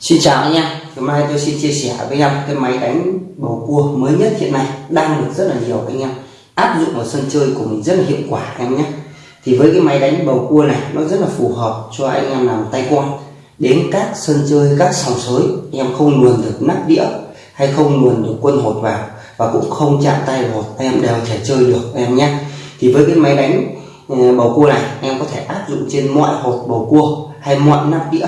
Xin chào anh em, hôm nay tôi xin chia sẻ với em cái máy đánh bầu cua mới nhất hiện nay đang được rất là nhiều anh em áp dụng vào sân chơi của mình rất là hiệu quả em nhé. Thì với cái máy đánh bầu cua này nó rất là phù hợp cho anh em làm tay quan đến các sân chơi các sòng sới em không luồn được nắp đĩa hay không luồn được quân hột vào và cũng không chạm tay vào em đều thể chơi được em nhé. Thì với cái máy đánh ờ, bầu cua này em có thể áp dụng trên mọi hột bầu cua hay mọi nắp đĩa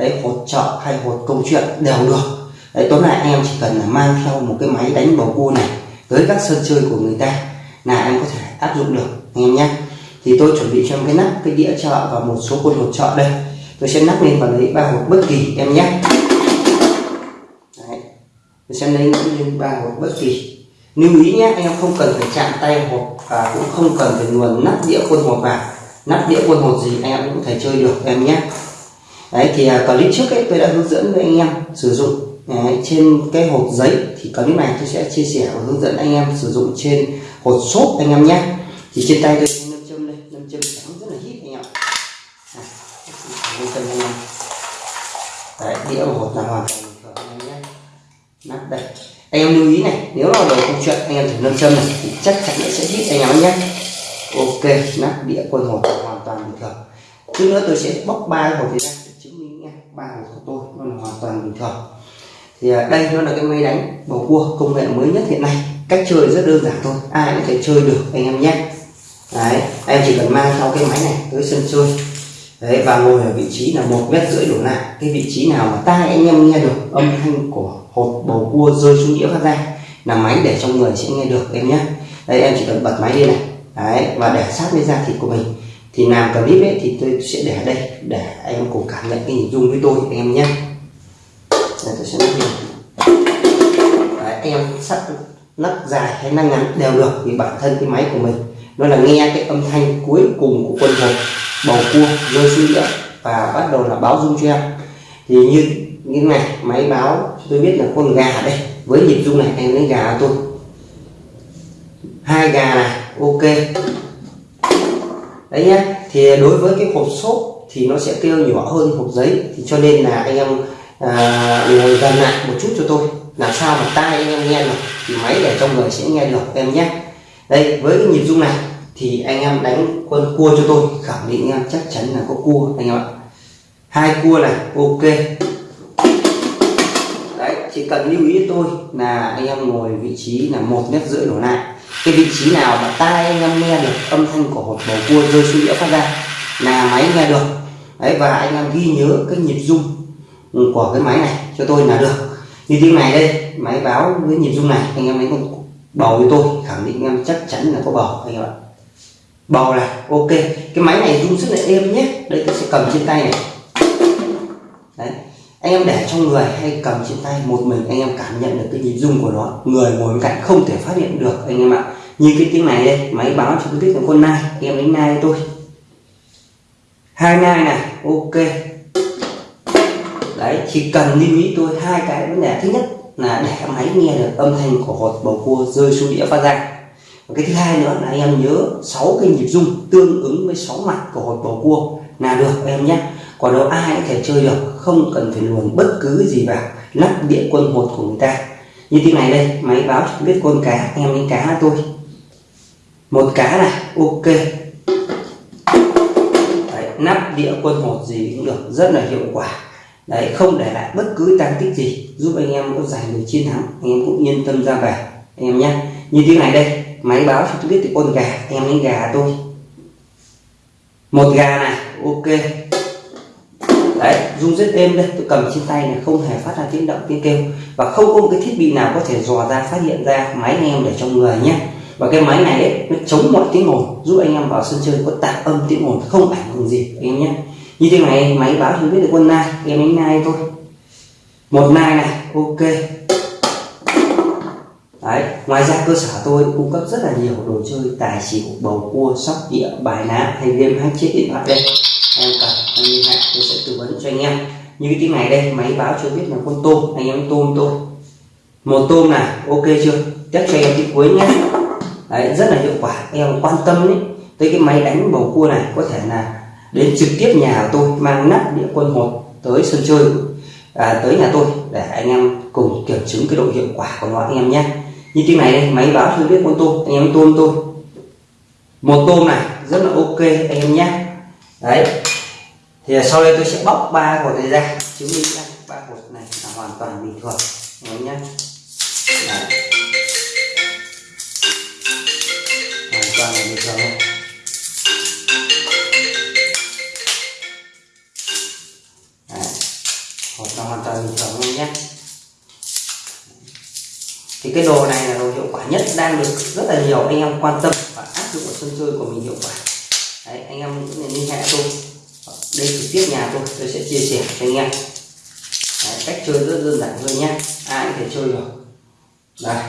đấy hột chợ hay hột câu chuyện đều được. Đấy tóm lại em chỉ cần là mang theo một cái máy đánh bầu cua này tới các sân chơi của người ta là em có thể áp dụng được, anh em nhé. Thì tôi chuẩn bị cho em cái nắp, cái đĩa chợ và một số quân hột chợ đây. Tôi sẽ nắp lên và lấy ba hột bất kỳ, em nhé. Đấy. tôi sẽ lấy lên ba hột bất kỳ. Lưu ý nhé, anh em không cần phải chạm tay hột và cũng không cần phải luồn nắp đĩa quân hột vào. Nắp đĩa quân hột gì anh em cũng có thể chơi được, em nhé đấy thì à, clip trước ấy tôi đã hướng dẫn với anh em sử dụng đấy, trên cái hộp giấy. Thì clip này tôi sẽ chia sẻ và hướng dẫn anh em sử dụng trên hộp xốp anh em nhé. Thì trên tay tôi nâm châm đây nâm châm trắng rất là hít anh em. Nâm châm anh em. Đấy đĩa của hộp là hoàn toàn bình thường anh em nhé. Nắp đây. Anh em lưu ý này nếu là đồ không chuyện anh em thử nâm châm này thì chắc chắn nó sẽ hít anh em nhé. Ok nắp đĩa quân hộp hoàn toàn bình thường. Chút nữa tôi sẽ bóc ba hộp này ra bàn của tôi, nó là hoàn toàn bình thường. Thì à, đây nó là cái máy đánh bầu cua công nghệ mới nhất hiện nay. Cách chơi rất đơn giản thôi, ai cũng thể chơi được, anh em nhé. Đấy, em chỉ cần mang theo cái máy này tới sân chơi. Đấy, và ngồi ở vị trí là một mét rưỡi đổ lại. Cái vị trí nào mà tai anh em nghe được, âm thanh của hột bầu cua rơi xuống đĩa phát ra, là máy để trong người sẽ nghe được, em nhé. Đây, em chỉ cần bật máy lên này. Đấy, và để sát với da thịt của mình thì làm clip ấy thì tôi sẽ để đây để anh em cùng cảm nhận cái hình dung với tôi anh em nhé. Đây, tôi sẽ nắp Đấy, anh em sắt nắp dài hay nắp ngắn đều được vì bản thân cái máy của mình nó là nghe cái âm thanh cuối cùng của quân hồn bầu cua rơi xuống đĩa và bắt đầu là báo dung cho em. Thì như như này máy báo tôi biết là con gà đây với nhịp dung này anh lấy gà tôi. Hai gà này ok đấy nhé thì đối với cái hộp xốp thì nó sẽ kêu nhỏ hơn hộp giấy. Thì cho nên là anh em à, ngồi gần lại một chút cho tôi. Làm sao mà tai anh em nghe được thì máy để trong người sẽ nghe được em nhé. Đây với cái nhịp rung này thì anh em đánh quân cua cho tôi. Khẳng định em chắc chắn là có cua anh em ạ. Hai cua này ok cần lưu ý tôi là anh em ngồi vị trí là một mét rưỡi đổ lại. Cái vị trí nào mà tai anh em nghe được âm thanh của hột bầu cua rơi xuống đĩa phát ra là máy nghe được. Đấy, và anh em ghi nhớ cái nhịp rung của cái máy này cho tôi là được. Như tiếng này đây, máy báo với nhịp rung này, anh em lấy con bầu với tôi, khẳng định anh em chắc chắn là có bầu, anh em ạ. Bầu này, ok. Cái máy này rung rất là êm nhé. Đây, tôi sẽ cầm trên tay này. Đấy anh em để trong người hay cầm trên tay, một mình anh em cảm nhận được cái nhịp rung của nó. Người ngồi bên cạnh không thể phát hiện được anh em ạ. Như cái tiếng này đây, máy báo cho tôi biết là con nai. Em đánh nai tôi hai nai này, ok. Đấy, chỉ cần lưu ý tôi hai cái vấn đề. Thứ nhất là để máy nghe được âm thanh của hột bầu cua rơi xuống đĩa phát ra. Và cái thứ hai nữa là anh em nhớ sáu cái nhịp rung tương ứng với sáu mặt của hột bầu cua là được, em nhé còn đó ai có thể chơi được không cần phải luồn bất cứ gì vào lắp điện quân một của người ta. Như thế này đây máy báo cho biết con cá anh em đánh cá tôi. Một cá này ok. Đấy, nắp đĩa quân hột gì cũng được rất là hiệu quả. Đấy không để lại bất cứ tăng tích gì giúp anh em có giành được chiến thắng anh em cũng yên tâm ra về anh em nhé. Như thế này đây máy báo cho tôi biết thì con gà anh em đánh gà tôi. Một gà này ok đấy rung rất êm đây tôi cầm trên tay này không hề phát ra tiếng động tiếng kêu. Và không có một cái thiết bị nào có thể dò ra phát hiện ra máy anh em để trong người nhé. Và cái máy này ấy, nó chống mọi tiếng ồn giúp anh em vào sân chơi có tạp âm tiếng ồn không ảnh hưởng gì anh em nhé. Như thế này máy báo thì biết được quân nai em đánh nai thôi. Một nai này ok. Đấy, ngoài ra cơ sở tôi cung cấp rất là nhiều đồ chơi tài xỉu bầu cua sóc đĩa bài ná hay game hack chết điện thoại đây cho anh em. Như cái tiếng này đây máy báo cho biết là con tôm anh em tôm tôi một tôm này ok chưa? Tiếp cho em cái cuối nhé. Đấy rất là hiệu quả. Em quan tâm đấy. Tới cái máy đánh bầu cua này có thể là đến trực tiếp nhà của tôi mang nắp đĩa quân một tới sân chơi à, tới nhà tôi để anh em cùng kiểm chứng cái độ hiệu quả của nó anh em nhé. Như tiếng này đây máy báo cho biết con tôm anh em tôm tôi một tôm này rất là ok anh em nhé. Đấy thì sau đây tôi sẽ bóc ba hột này ra. Chứng minh ra ba hột này là hoàn toàn bình thường. Anh nhé đấy. hoàn toàn là bình thường thôi. Đấy. hột là hoàn toàn bình thường luôn nhé thì cái đồ này là đồ hiệu quả nhất, đang được rất là nhiều anh em quan tâm và áp dụng ở sân chơi của mình hiệu quả. Đấy, anh em cũng nên liên hệ tôi đây trực tiếp nhà tôi tôi sẽ chia sẻ cho anh em. Đấy, cách chơi rất đơn giản thôi nhé. Ai cũng thể chơi được. Đây.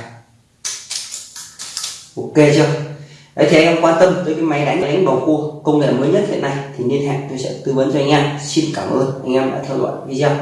Ok chưa? Đấy thì anh em quan tâm tới cái máy đánh đánh bầu cua công nghệ mới nhất hiện nay thì liên hệ tôi sẽ tư vấn cho anh em. Xin cảm ơn anh em đã theo dõi video.